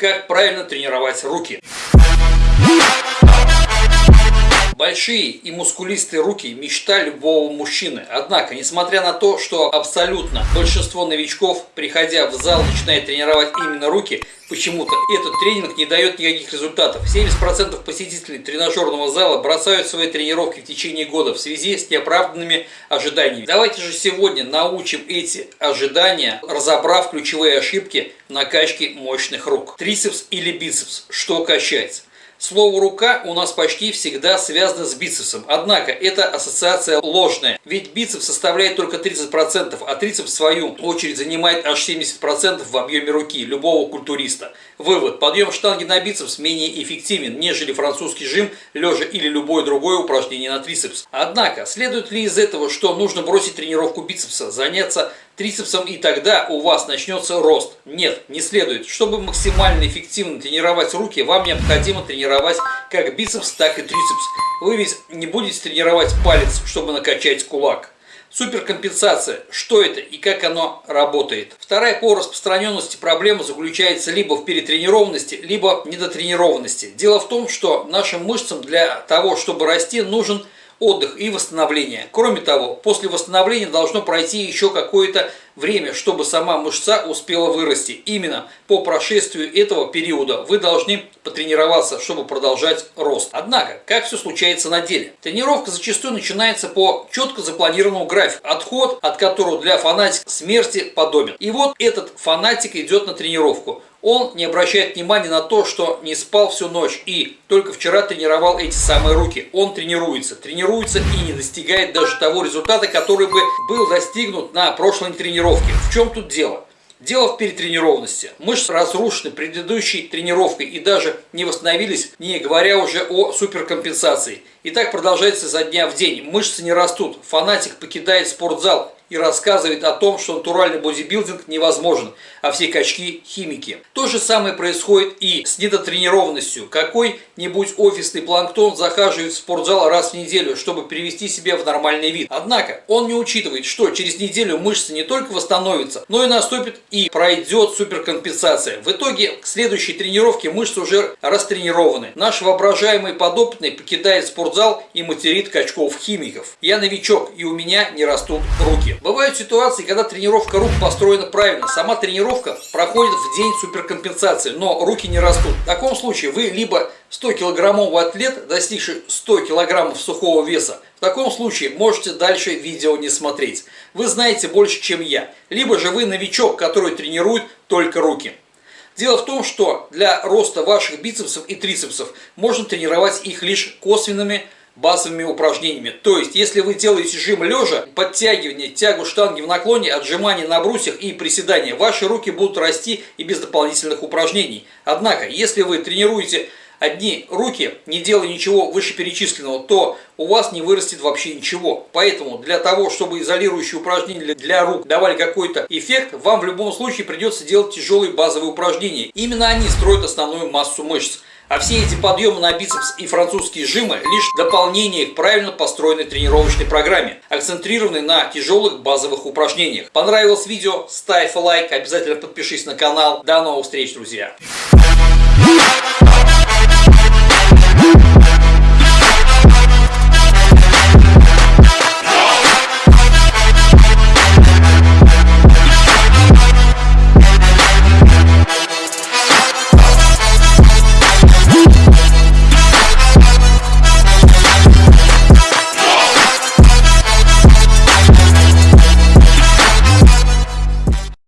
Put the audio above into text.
Как правильно тренировать руки? Большие и мускулистые руки – мечта любого мужчины. Однако, несмотря на то, что абсолютно большинство новичков, приходя в зал, начинает тренировать именно руки, почему-то этот тренинг не дает никаких результатов. 70% посетителей тренажерного зала бросают свои тренировки в течение года в связи с неоправданными ожиданиями. Давайте же сегодня научим эти ожидания, разобрав ключевые ошибки накачки мощных рук. Трицепс или бицепс, что качается? Слово «рука» у нас почти всегда связано с бицепсом, однако эта ассоциация ложная, ведь бицепс составляет только 30%, а трицепс в свою очередь занимает аж 70% в объеме руки любого культуриста. Вывод. Подъем штанги на бицепс менее эффективен, нежели французский жим, лежа или любое другое упражнение на трицепс. Однако, следует ли из этого, что нужно бросить тренировку бицепса, заняться трицепсом и тогда у вас начнется рост. Нет, не следует. Чтобы максимально эффективно тренировать руки, вам необходимо тренировать как бицепс, так и трицепс. Вы ведь не будете тренировать палец, чтобы накачать кулак. Суперкомпенсация. Что это и как оно работает? Вторая по распространенности проблема заключается либо в перетренированности, либо в недотренированности. Дело в том, что нашим мышцам для того, чтобы расти, нужен отдых и восстановление. Кроме того, после восстановления должно пройти еще какое-то время, чтобы сама мышца успела вырасти. Именно по прошествию этого периода вы должны потренироваться, чтобы продолжать рост. Однако, как все случается на деле? Тренировка зачастую начинается по четко запланированному графику, отход от которого для фанатика смерти подобен. И вот этот фанатик идет на тренировку. Он не обращает внимания на то, что не спал всю ночь и только вчера тренировал эти самые руки. Он тренируется, тренируется и не достигает даже того результата, который бы был достигнут на прошлой тренировке. В чем тут дело? Дело в перетренированности. Мышцы разрушены предыдущей тренировкой и даже не восстановились, не говоря уже о суперкомпенсации. И так продолжается за дня в день. Мышцы не растут. Фанатик покидает спортзал и рассказывает о том, что натуральный бодибилдинг невозможен, а все качки – химики. То же самое происходит и с недотренированностью. Какой-нибудь офисный планктон захаживает в спортзал раз в неделю, чтобы привести себя в нормальный вид. Однако он не учитывает, что через неделю мышцы не только восстановятся, но и наступит и пройдет суперкомпенсация. В итоге к следующей тренировке мышцы уже растренированы. Наш воображаемый подопытный покидает спортзал и материт качков-химиков. Я новичок и у меня не растут руки. Бывают ситуации, когда тренировка рук построена правильно. Сама тренировка проходит в день суперкомпенсации, но руки не растут. В таком случае вы либо 100-килограммовый атлет, достигший 100 килограммов сухого веса, в таком случае можете дальше видео не смотреть. Вы знаете больше, чем я. Либо же вы новичок, который тренирует только руки. Дело в том, что для роста ваших бицепсов и трицепсов можно тренировать их лишь косвенными базовыми упражнениями. То есть, если вы делаете жим лежа, подтягивание, тягу штанги в наклоне, отжимания на брусьях и приседания, ваши руки будут расти и без дополнительных упражнений. Однако, если вы тренируете одни руки, не делая ничего вышеперечисленного, то у вас не вырастет вообще ничего. Поэтому для того, чтобы изолирующие упражнения для рук давали какой-то эффект, вам в любом случае придется делать тяжелые базовые упражнения. Именно они строят основную массу мышц. А все эти подъемы на бицепс и французские жимы лишь дополнение к правильно построенной тренировочной программе, акцентрированной на тяжелых базовых упражнениях. Понравилось видео? Ставь лайк, обязательно подпишись на канал. До новых встреч, друзья!